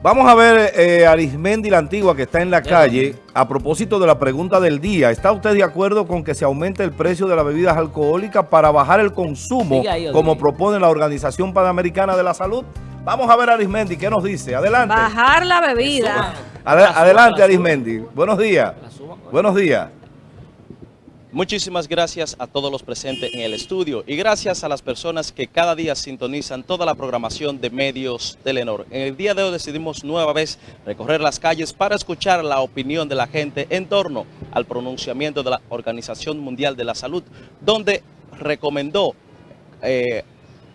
Vamos a ver eh, Arismendi la Antigua que está en la calle. A propósito de la pregunta del día, ¿está usted de acuerdo con que se aumente el precio de las bebidas alcohólicas para bajar el consumo como propone la Organización Panamericana de la Salud? Vamos a ver Arismendi, ¿qué nos dice? Adelante. Bajar la bebida. adelante Arismendi. Buenos días. Buenos días. Muchísimas gracias a todos los presentes en el estudio y gracias a las personas que cada día sintonizan toda la programación de medios Telenor. En el día de hoy decidimos nueva vez recorrer las calles para escuchar la opinión de la gente en torno al pronunciamiento de la Organización Mundial de la Salud, donde recomendó eh,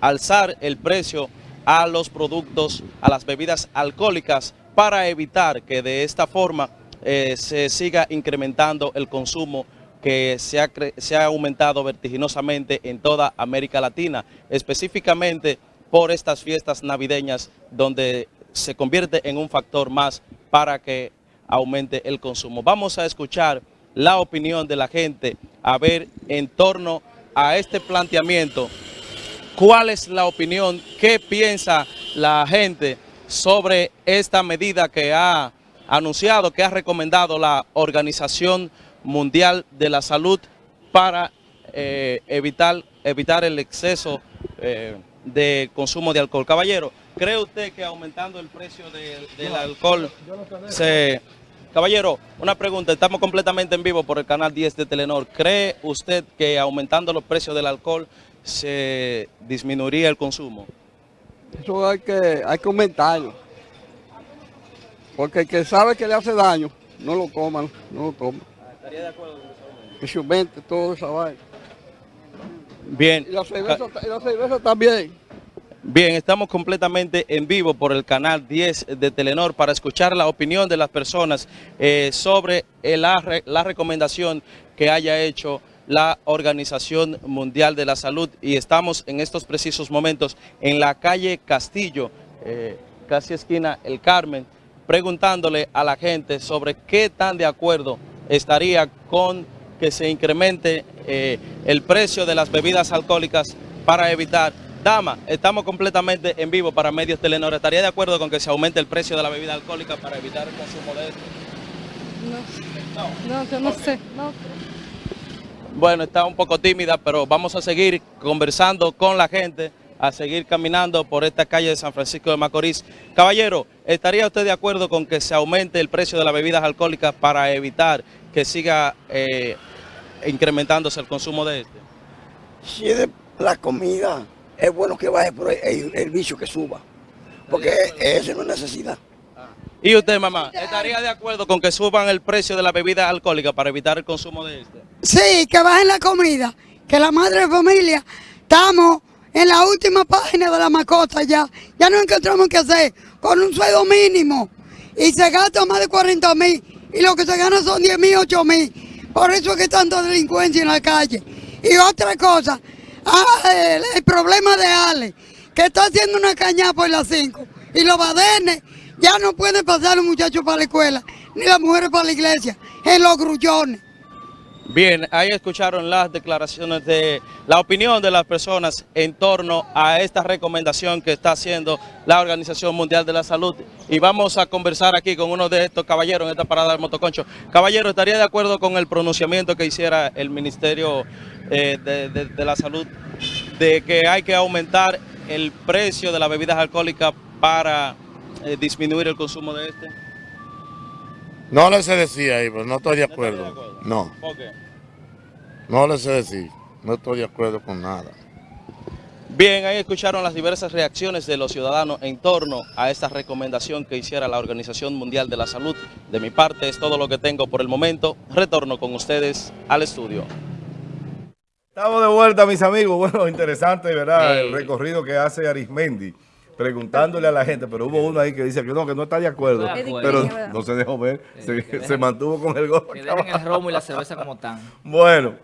alzar el precio a los productos, a las bebidas alcohólicas para evitar que de esta forma eh, se siga incrementando el consumo que se ha, se ha aumentado vertiginosamente en toda América Latina, específicamente por estas fiestas navideñas donde se convierte en un factor más para que aumente el consumo. Vamos a escuchar la opinión de la gente, a ver en torno a este planteamiento, cuál es la opinión, qué piensa la gente sobre esta medida que ha anunciado, que ha recomendado la Organización Mundial de la Salud para eh, evitar, evitar el exceso eh, de consumo de alcohol. Caballero, ¿cree usted que aumentando el precio del alcohol se... Caballero, una pregunta, estamos completamente en vivo por el canal 10 de Telenor. ¿Cree usted que aumentando los precios del alcohol se disminuiría el consumo? Eso hay que, hay que aumentarlo. Porque el que sabe que le hace daño, no lo coman, no lo toma. ¿Estaría de acuerdo con eso? Que todo esa vaina. Bien. Y la cerveza, también. Bien, estamos completamente en vivo por el canal 10 de Telenor para escuchar la opinión de las personas eh, sobre la, la recomendación que haya hecho la Organización Mundial de la Salud y estamos en estos precisos momentos en la calle Castillo, eh, casi esquina El Carmen, preguntándole a la gente sobre qué tan de acuerdo estaría con que se incremente eh, el precio de las bebidas alcohólicas para evitar. Dama, estamos completamente en vivo para Medios Telenor. ¿Estaría de acuerdo con que se aumente el precio de la bebida alcohólica para evitar el consumo de esto? No, no, no sé. Bueno, está un poco tímida, pero vamos a seguir conversando con la gente a seguir caminando por esta calle de San Francisco de Macorís. Caballero, ¿estaría usted de acuerdo con que se aumente el precio de las bebidas alcohólicas para evitar que siga eh, incrementándose el consumo de este? Si es de la comida, es bueno que baje por el, el, vicio que suba, porque esa no es necesidad. ¿Y usted, mamá, estaría de acuerdo con que suban el precio de la bebida alcohólica para evitar el consumo de este? Sí, que bajen la comida, que la madre de familia estamos en la última página de la mascota ya, ya no encontramos qué hacer con un sueldo mínimo y se gasta más de 40 mil y lo que se gana son 10 mil, 8 mil. Por eso es que hay tanta delincuencia en la calle. Y otra cosa, ah, el, problema de Ale, que está haciendo una caña por las 5 y los badenes ya no pueden pasar los muchachos para la escuela, ni las mujeres para la iglesia, en los grullones. Bien, ahí escucharon las declaraciones de la opinión de las personas en torno a esta recomendación que está haciendo la Organización Mundial de la Salud. Y vamos a conversar aquí con uno de estos caballeros en esta parada del motoconcho. Caballero, ¿estaría de acuerdo con el pronunciamiento que hiciera el Ministerio eh, de, la Salud de que hay que aumentar el precio de las bebidas alcohólicas para eh, disminuir el consumo de este? No le sé decir ahí, pero no estoy de acuerdo. No. ¿Por qué? No le sé decir. No estoy de acuerdo con nada. Bien, ahí escucharon las diversas reacciones de los ciudadanos en torno a esta recomendación que hiciera la Organización Mundial de la Salud. De mi parte es todo lo que tengo por el momento. Retorno con ustedes al estudio. Estamos de vuelta, mis amigos. Bueno, interesante, ¿verdad? El recorrido que hace Arismendi preguntándole a la gente, pero hubo uno ahí que dice que no, que no está de acuerdo, pero no se dejó ver, se, mantuvo con el golpe. Que el romo y la cerveza como están. Bueno.